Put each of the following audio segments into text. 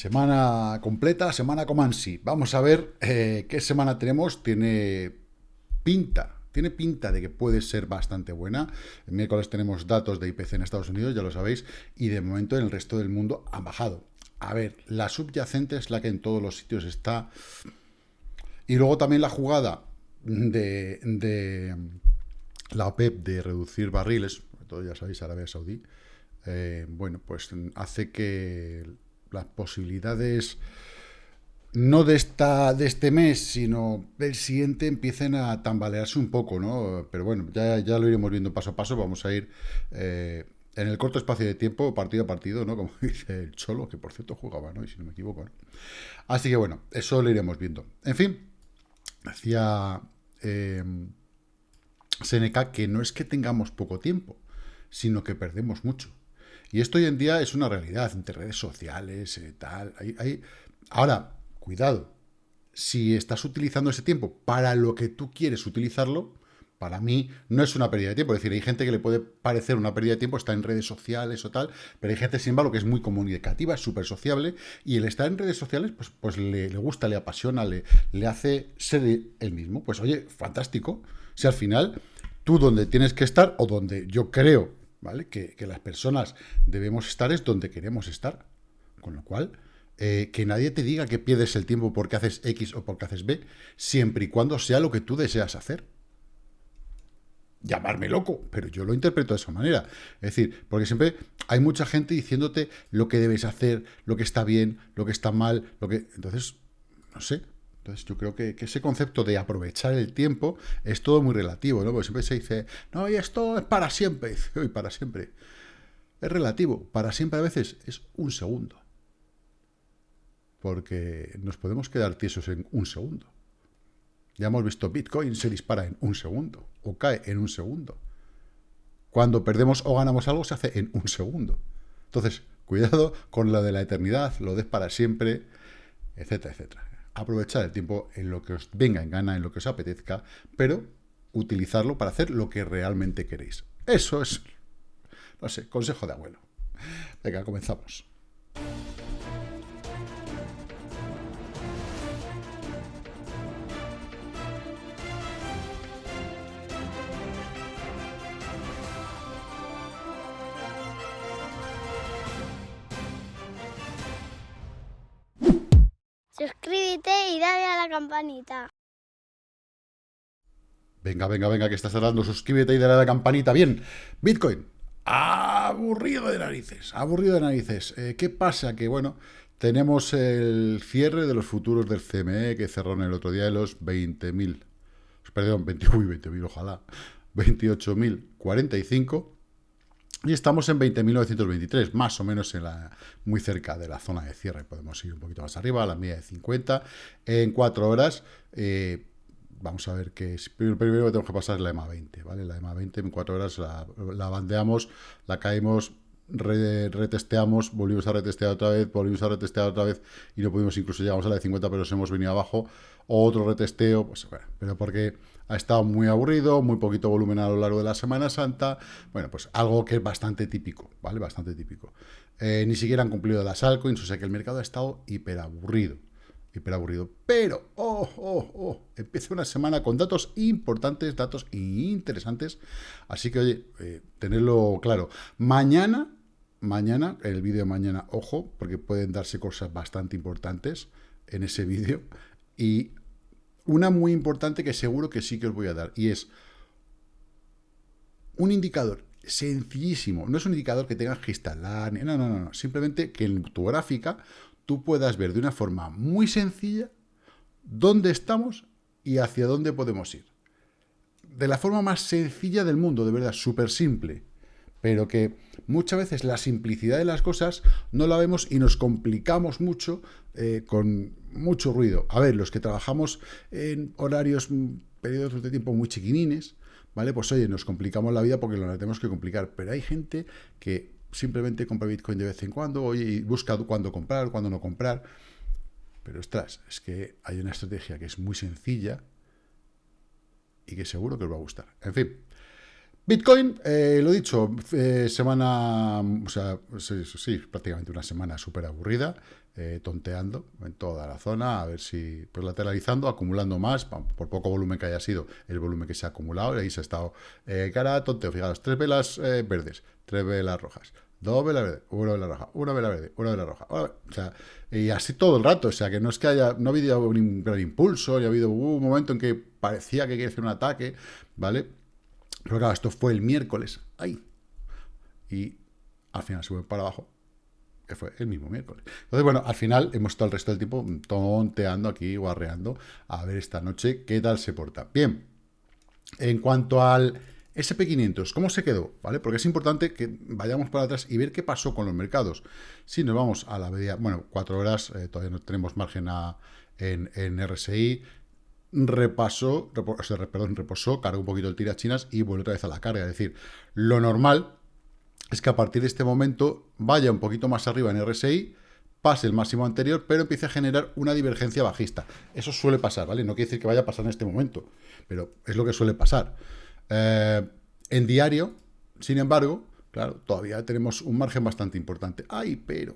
Semana completa, semana Comansi. Vamos a ver eh, qué semana tenemos. Tiene pinta, tiene pinta de que puede ser bastante buena. El miércoles tenemos datos de IPC en Estados Unidos, ya lo sabéis, y de momento en el resto del mundo han bajado. A ver, la subyacente es la que en todos los sitios está. Y luego también la jugada de, de la OPEP de reducir barriles, todo ya sabéis, Arabia Saudí, eh, bueno, pues hace que las posibilidades no de, esta, de este mes, sino del siguiente empiecen a tambalearse un poco, ¿no? Pero bueno, ya, ya lo iremos viendo paso a paso, vamos a ir eh, en el corto espacio de tiempo, partido a partido, ¿no? Como dice el Cholo, que por cierto jugaba, ¿no? Y si no me equivoco, Así que bueno, eso lo iremos viendo. En fin, decía eh, Seneca que no es que tengamos poco tiempo, sino que perdemos mucho. Y esto hoy en día es una realidad, entre redes sociales, eh, tal. Ahora, cuidado, si estás utilizando ese tiempo para lo que tú quieres utilizarlo, para mí no es una pérdida de tiempo. Es decir, hay gente que le puede parecer una pérdida de tiempo, está en redes sociales o tal, pero hay gente, sin embargo, que es muy comunicativa, es súper sociable, y el estar en redes sociales, pues, pues le, gusta, le apasiona, le, le hace ser el mismo. Pues oye, fantástico. Si al final tú donde tienes que estar, o donde yo creo ¿vale? Que, las personas debemos estar es donde queremos estar. Con lo cual, eh, que nadie te diga que pierdes el tiempo porque haces X o porque haces B, siempre y cuando sea lo que tú deseas hacer. Llamarme loco, pero yo lo interpreto de esa manera. Es decir, porque siempre hay mucha gente diciéndote lo que debes hacer, lo que está bien, lo que está mal, lo que... Entonces, no sé, entonces yo creo que, ese concepto de aprovechar el tiempo es todo muy relativo, ¿no? Porque siempre se dice, no, y esto es para siempre, y para siempre. Es relativo, para siempre a veces es un segundo. Porque nos podemos quedar tiesos en un segundo. Ya hemos visto Bitcoin se dispara en un segundo, o cae en un segundo. Cuando perdemos o ganamos algo se hace en un segundo. Entonces, cuidado con lo de la eternidad, lo de para siempre, etcétera, etcétera aprovechar el tiempo en lo que os venga en gana, en lo que os apetezca, pero utilizarlo para hacer lo que realmente queréis. Eso es, no sé, consejo de abuelo. Venga, comenzamos. Dale a la campanita. Venga, venga, venga, que estás hablando. Suscríbete y dale a la campanita. Bien, Bitcoin. Aburrido de narices, aburrido de narices. Eh, ¿Qué pasa? Que, bueno, tenemos el cierre de los futuros del CME que cerró en el otro día de los 20.000. Perdón, 20.000, ojalá. 28.045. Y estamos en 20.923, más o menos en la, muy cerca de la zona de cierre. Podemos ir un poquito más arriba, a la media de 50. En 4 horas, eh, vamos a ver que primero, primero tenemos que pasar la EMA 20, ¿vale? La EMA 20 en 4 horas la bandeamos, la caemos, retesteamos, volvimos a retestear otra vez, volvimos a retestear otra vez y no pudimos, incluso llegamos a la de 50, pero nos hemos venido abajo. Otro retesteo, pues bueno, pero porque ha estado muy aburrido, muy poquito volumen a lo largo de la Semana Santa, bueno, pues algo que es bastante típico, ¿vale? Bastante típico. Eh, ni siquiera han cumplido las altcoins, o sea que el mercado ha estado hiperaburrido, hiperaburrido. Pero, oh, oh, oh, empieza una semana con datos importantes, datos interesantes, así que, oye, eh, tenerlo claro. Mañana, mañana, el vídeo de mañana, ojo, porque pueden darse cosas bastante importantes en ese vídeo, y una muy importante que seguro que sí que os voy a dar, y es un indicador sencillísimo. No es un indicador que tengas que instalar, no, no, no, no. Simplemente que en tu gráfica tú puedas ver de una forma muy sencilla dónde estamos y hacia dónde podemos ir. De la forma más sencilla del mundo, de verdad, súper simple. Pero que muchas veces la simplicidad de las cosas no la vemos y nos complicamos mucho eh, con mucho ruido. A ver, los que trabajamos en horarios, mm, periodos de tiempo muy chiquinines, ¿vale? Pues oye, nos complicamos la vida porque lo tenemos que complicar, pero hay gente que simplemente compra Bitcoin de vez en cuando, oye, y busca cuándo comprar, cuándo no comprar, pero ostras, es que hay una estrategia que es muy sencilla y que seguro que os va a gustar. En fin, Bitcoin, eh, lo dicho, eh, semana, o sea, sí, prácticamente una semana súper aburrida, eh, tonteando en toda la zona, a ver si, pues lateralizando, acumulando más, por poco volumen que haya sido, el volumen que se ha acumulado, y ahí se ha estado cara tonteo, fijaros, tres velas verdes, tres velas rojas, dos velas verdes, una vela roja, una vela verde, una vela roja, o sea, y así todo el rato, o sea, que no es que haya, no ha habido un gran impulso, y ha habido un momento en que parecía que quiere hacer un ataque, ¿vale?, pero claro, esto fue el miércoles, ahí. Y al final fue para abajo, que fue el mismo miércoles. Entonces, bueno, al final hemos estado el resto del tiempo tonteando aquí, guarreando, a ver esta noche qué tal se porta. Bien, en cuanto al SP500, ¿cómo se quedó? ¿Vale? Porque es importante que vayamos para atrás y ver qué pasó con los mercados. Si nos vamos a la media, bueno, cuatro horas, eh, todavía no tenemos margen en, en RSI, repasó, perdón, reposó, cargó un poquito el tira chinas y vuelve otra vez a la carga. Es decir, lo normal es que a partir de este momento vaya un poquito más arriba en RSI, pase el máximo anterior, pero empiece a generar una divergencia bajista. Eso suele pasar, ¿vale? No quiere decir que vaya a pasar en este momento, pero es lo que suele pasar. Eh, en diario, sin embargo, claro, todavía tenemos un margen bastante importante. ¡Ay, pero!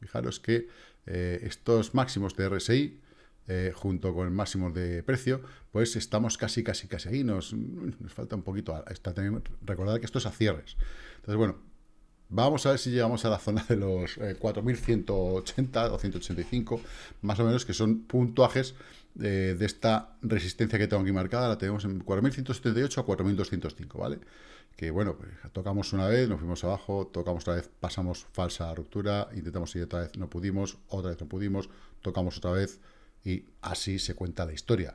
Fijaros que eh, estos máximos de RSI eh, junto con el máximo de precio, pues estamos casi, casi, casi ahí. Nos, falta un poquito. Está, recordad que esto es a cierres. Entonces, bueno, vamos a ver si llegamos a la zona de los 4.180 o 185, más o menos, que son puntuajes eh, de esta resistencia que tengo aquí marcada. La tenemos en 4.178 a 4.205, ¿vale? que bueno, pues, tocamos una vez, nos fuimos abajo, tocamos otra vez, pasamos falsa ruptura, intentamos ir otra vez, no pudimos, otra vez no pudimos, tocamos otra vez, y así se cuenta la historia.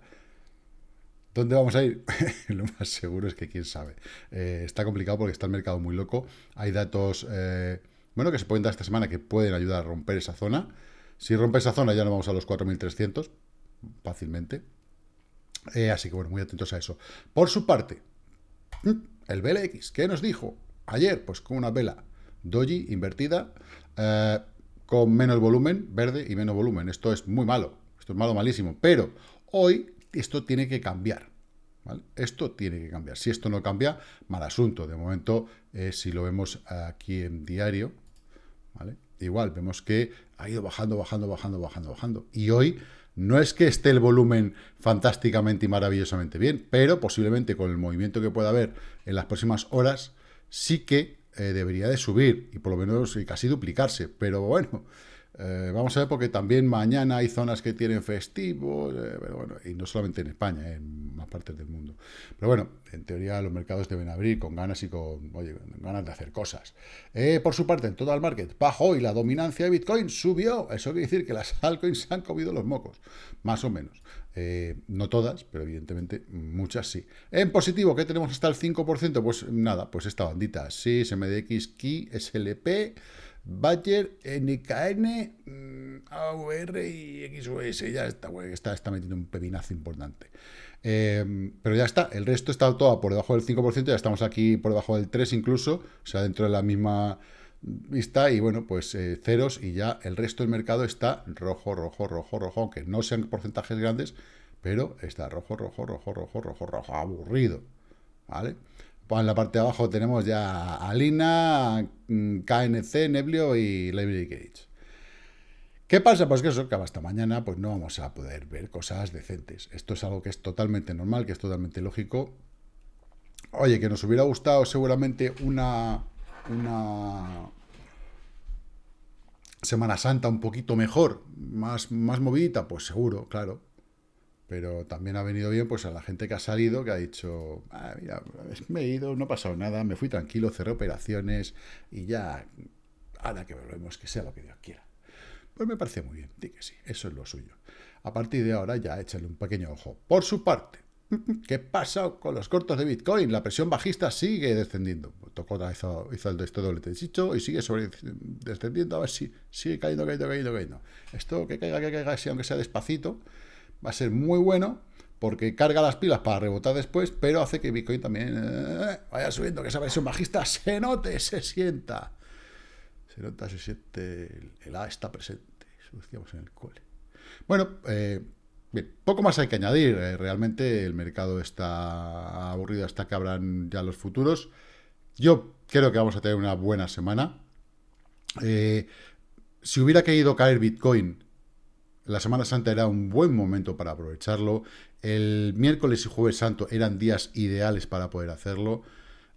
¿Dónde vamos a ir? Lo más seguro es que quién sabe. Eh, está complicado porque está el mercado muy loco. Hay datos, eh, bueno, que se pueden dar esta semana que pueden ayudar a romper esa zona. Si rompe esa zona ya no vamos a los 4.300 fácilmente. Eh, así que bueno, muy atentos a eso. Por su parte, el BLX, ¿qué nos dijo? Ayer, pues con una vela doji invertida, con menos volumen, verde y menos volumen. Esto es muy malo. Malo, malísimo. Pero hoy esto tiene que cambiar. Esto tiene que cambiar. Si esto no cambia, mal asunto. De momento, eh, si lo vemos aquí en diario, ¿vale? igual vemos que ha ido bajando, bajando, bajando, bajando, bajando. Y hoy no es que esté el volumen fantásticamente y maravillosamente bien, pero posiblemente con el movimiento que pueda haber en las próximas horas, sí que eh, debería de subir y por lo menos casi duplicarse. Pero bueno, eh, vamos a ver porque también mañana hay zonas que tienen festivos, eh, pero bueno, y no solamente en España, en más partes del mundo. Pero bueno, en teoría los mercados deben abrir con ganas y con, ganas de hacer cosas. Eh, por su parte, en todo el market bajó y la dominancia de Bitcoin subió. Eso quiere decir que las altcoins han comido los mocos, más o menos. no todas, pero evidentemente muchas sí. En positivo, ¿qué tenemos hasta el 5%? Pues nada, pues esta bandita, sí, SMDX, KI, SLP... Badger, NKN, mm, AVR y XOS. Ya está, está, está metiendo un pepinazo importante. Eh, pero ya está, el resto está todo por debajo del 5%, ya estamos aquí por debajo del 3 incluso, o sea, dentro de la misma vista y bueno, pues eh, ceros y ya el resto del mercado está rojo, rojo, rojo, rojo, aunque no sean porcentajes grandes, pero está rojo, rojo, rojo, rojo, rojo, rojo, aburrido, ¿vale? En la parte de abajo tenemos ya Alina, mm, KNC, Neblio y Library Gage. ¿Qué pasa? Pues que eso, que hasta mañana pues no vamos a poder ver cosas decentes. Esto es algo que es totalmente normal, que es totalmente lógico. Oye, que nos hubiera gustado seguramente una, una Semana Santa un poquito mejor, más, más movidita, pues seguro, claro pero también ha venido bien pues a la gente que ha salido, que ha dicho, ah, mira, me he ido, no ha pasado nada, me fui tranquilo, cerré operaciones y ya, ahora que volvemos, que sea lo que Dios quiera. Pues me parece muy bien, di que sí, eso es lo suyo. A partir de ahora ya échale un pequeño ojo. Por su parte, ¿qué pasa con los cortos de Bitcoin? La presión bajista sigue descendiendo. Tocó otra vez, hizo el este doble y sigue descendiendo, a ver si sigue cayendo, cayendo, cayendo, cayendo. Esto que caiga, que caiga, aunque sea despacito, va a ser muy bueno porque carga las pilas para rebotar después, pero hace que Bitcoin también eh, vaya subiendo, que esa versión bajista se note, se sienta. Se nota, se siente, el, A está presente, eso decíamos en el cole. Bueno, eh, poco más hay que añadir. Eh, realmente el mercado está aburrido hasta que abran ya los futuros. Yo creo que vamos a tener una buena semana. Si hubiera querido caer Bitcoin, la Semana Santa era un buen momento para aprovecharlo. El miércoles y jueves santo eran días ideales para poder hacerlo.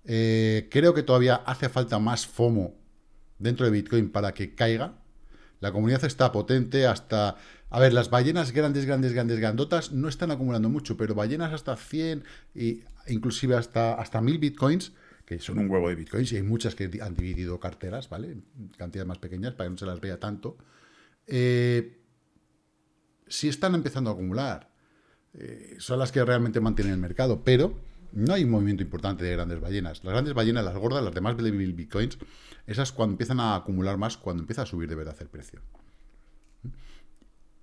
Eh, creo que todavía hace falta más FOMO dentro de Bitcoin para que caiga. La comunidad está potente hasta... A ver, las ballenas grandes, grandes, grandes, grandotas no están acumulando mucho, pero ballenas hasta 100 e inclusive hasta, hasta 1000 Bitcoins que son un huevo de bitcoins, y hay muchas que han dividido carteras, ¿vale? Cantidades más pequeñas para que no se las vea tanto. Eh, si están empezando a acumular, eh, son las que realmente mantienen el mercado, pero no hay un movimiento importante de grandes ballenas. Las grandes ballenas, las gordas, las demás de bitcoins, esas cuando empiezan a acumular más, cuando empieza a subir de verdad el precio.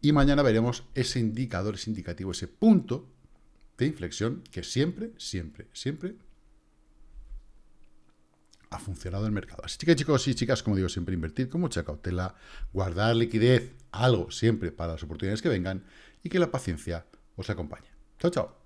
Y mañana veremos ese indicador, ese indicativo, ese punto de inflexión que siempre, siempre, siempre ha funcionado el mercado. Así que chicos y chicas, como digo, siempre invertir con mucha cautela, guardar liquidez, algo siempre para las oportunidades que vengan y que la paciencia os acompañe. Chao, chao.